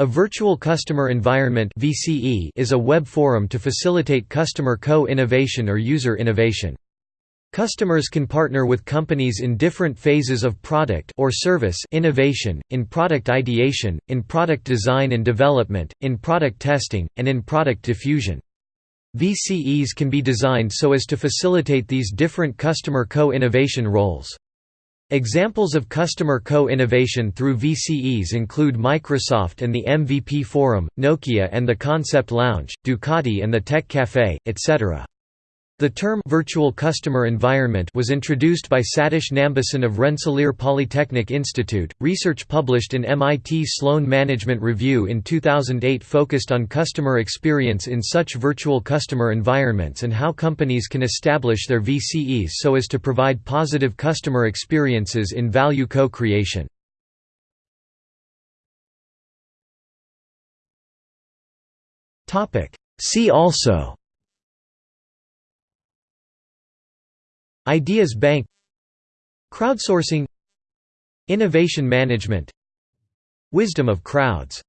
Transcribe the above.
A virtual customer environment (VCE) is a web forum to facilitate customer co-innovation or user innovation. Customers can partner with companies in different phases of product or service innovation, in product ideation, in product design and development, in product testing, and in product diffusion. VCEs can be designed so as to facilitate these different customer co-innovation roles. Examples of customer co-innovation through VCEs include Microsoft and the MVP Forum, Nokia and the Concept Lounge, Ducati and the Tech Café, etc. The term «virtual customer environment» was introduced by Satish Nambisan of Rensselaer Polytechnic Institute. Research published in MIT Sloan Management Review in 2008 focused on customer experience in such virtual customer environments and how companies can establish their VCEs so as to provide positive customer experiences in value co-creation. See also Ideas Bank Crowdsourcing Innovation management Wisdom of crowds